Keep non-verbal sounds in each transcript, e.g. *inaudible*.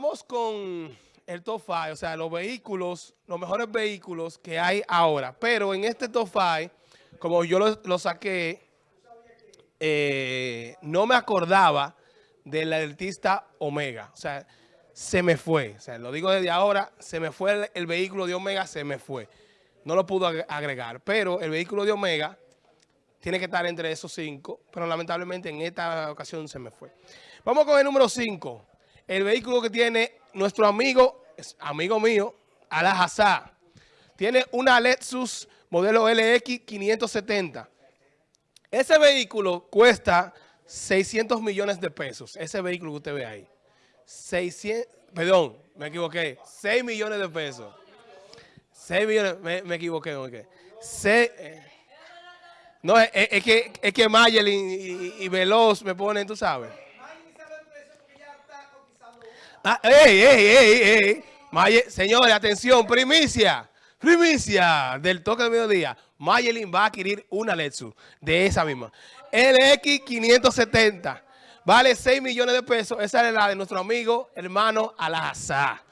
Vamos con el top 5, o sea, los vehículos, los mejores vehículos que hay ahora. Pero en este top 5, como yo lo, saqué, eh, no me acordaba del artista Omega. O sea, se me fue. O sea, lo digo desde ahora, se me fue el, el vehículo de Omega, se me fue. No lo pudo agregar. Pero el vehículo de Omega tiene que estar entre esos cinco, pero lamentablemente en esta ocasión se me fue. Vamos con el número 5 el vehículo que tiene nuestro amigo, amigo mío, Alajazá. Tiene una Lexus modelo LX 570. Ese vehículo cuesta 600 millones de pesos. Ese vehículo que usted ve ahí. 600, perdón, me equivoqué. 6 millones de pesos. 6 millones, me, equivoqué. Okay. Eh, no, es, que, es que Mayelin y, y Veloz me ponen, tú sabes. Ah, ey, ey, ey, ey. señores, atención, primicia. Primicia del toque de mediodía. Mayelin va a adquirir una Lexus de esa misma. LX 570. Vale 6 millones de pesos. Esa es la de nuestro amigo, hermano Alazá.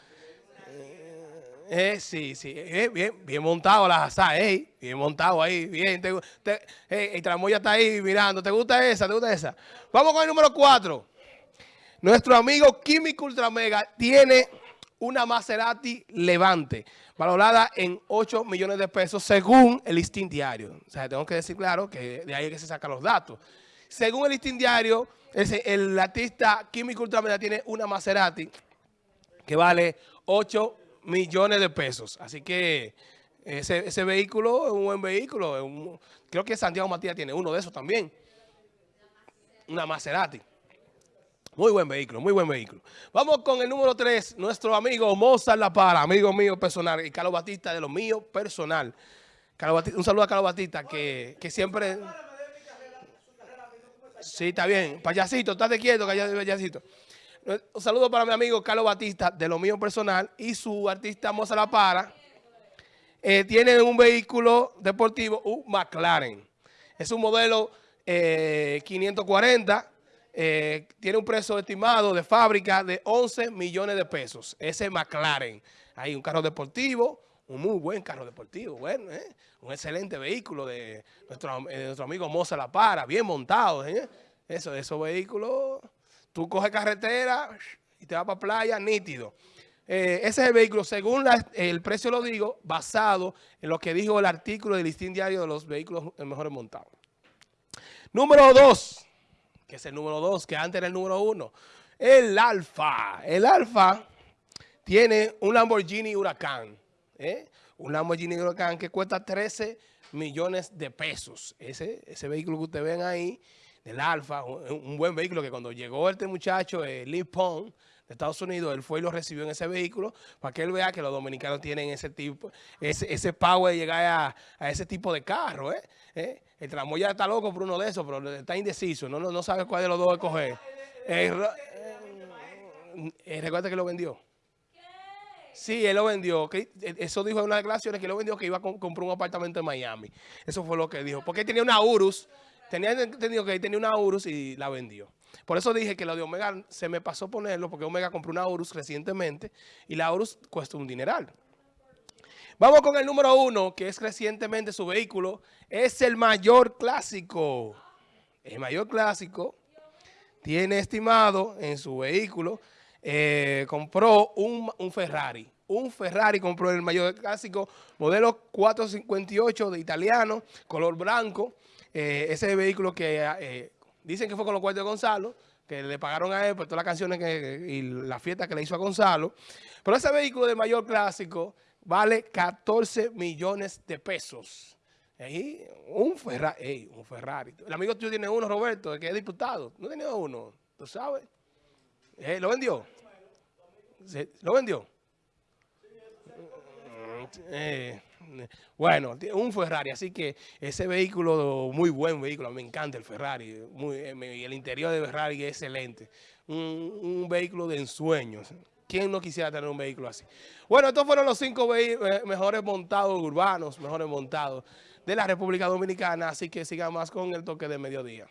Eh, sí, sí, eh, bien, bien montado Alazá, eh, bien montado ahí, bien. Te, te, el tramoya está ahí mirando. ¿Te gusta esa? ¿Te gusta esa? Vamos con el número 4. Nuestro amigo Químico Ultramega tiene una Maserati Levante, valorada en 8 millones de pesos según el listín diario. O sea, tengo que decir claro que de ahí es que se sacan los datos. Según el listín diario, el, artista Químico Ultramega tiene una Maserati que vale 8 millones de pesos. Así que ese, vehículo es un buen vehículo. creo que Santiago Matías tiene uno de esos también. Una Maserati. Muy buen vehículo, muy buen vehículo. Vamos con el número 3, nuestro amigo Mozart La Para, amigo mío personal, y Carlos Batista de lo mío personal. un saludo a Carlos Batista, que, siempre... Sí, está bien. Payasito, estate quieto, payasito. Un saludo para mi amigo Carlos Batista, de lo mío personal, y su artista Mozart La Para. Eh, tiene un vehículo deportivo, un McLaren. Es un modelo 540 eh, eh, tiene un precio estimado de fábrica de 11 millones de pesos. Ese McLaren. Hay un carro deportivo, un muy buen carro deportivo, bueno, ¿eh? un excelente vehículo de nuestro, nuestro amigo Moza La Para, bien montado. ¿eh? Eso, esos vehículos, tú coges carretera y te vas para playa, nítido. ese es el vehículo, según el precio lo digo, basado en lo que dijo el artículo del listín diario de los vehículos mejores montados. Número dos que es el número 2, que antes era el número 1. El Alfa. El Alfa tiene un Lamborghini Huracán. ¿eh? Un Lamborghini Huracán que cuesta 13 millones de pesos. Ese, ese vehículo que ustedes ven ahí, del Alfa, un, buen vehículo que cuando llegó este muchacho, eh, Lee Pong, de Estados Unidos, él fue y lo recibió en ese vehículo para que él vea que los dominicanos tienen ese tipo, ese, ese power de llegar a, ese tipo de carro. ¿eh? ¿Eh? El tramoya está loco por uno de esos, pero está indeciso, no, no, sabe cuál de los dos escoger. Eh, eh, recuerda que lo vendió. Sí, él lo vendió. eso dijo en una declaraciones que lo vendió que iba a comprar un apartamento en Miami. Eso fue lo que dijo. Porque él tenía una Urus. Tenía entendido que él tenía una Urus y la vendió. Por eso dije que lo de Omega se me pasó ponerlo porque Omega compró una Urus recientemente y la Urus cuesta un dineral. Vamos con el número uno, que es recientemente su vehículo. Es el mayor clásico. El mayor clásico tiene estimado en su vehículo, eh, compró un, Ferrari. Un Ferrari compró el mayor clásico, modelo 458 de italiano, color blanco. Eh, ese vehículo que eh, dicen que fue con los cuartos de Gonzalo, que le pagaron a él por todas las canciones y la fiesta que le hizo a Gonzalo. Pero ese vehículo de mayor clásico vale 14 millones de pesos. un, Ferrari, un Ferrari. El amigo tuyo tiene uno, Roberto, que es diputado. No tiene uno, ¿tú sabes? Eh, ¿Lo vendió? ¿Lo vendió? Eh, *laughs* bueno, un Ferrari, así que ese vehículo, muy buen vehículo, me encanta el Ferrari, muy, eh, el interior de Ferrari es excelente, un, un vehículo de ensueños. ¿Quién no quisiera tener un vehículo así? Bueno, estos fueron los cinco eh, mejores montados urbanos, mejores montados de la República Dominicana, así que sigamos con el toque de mediodía.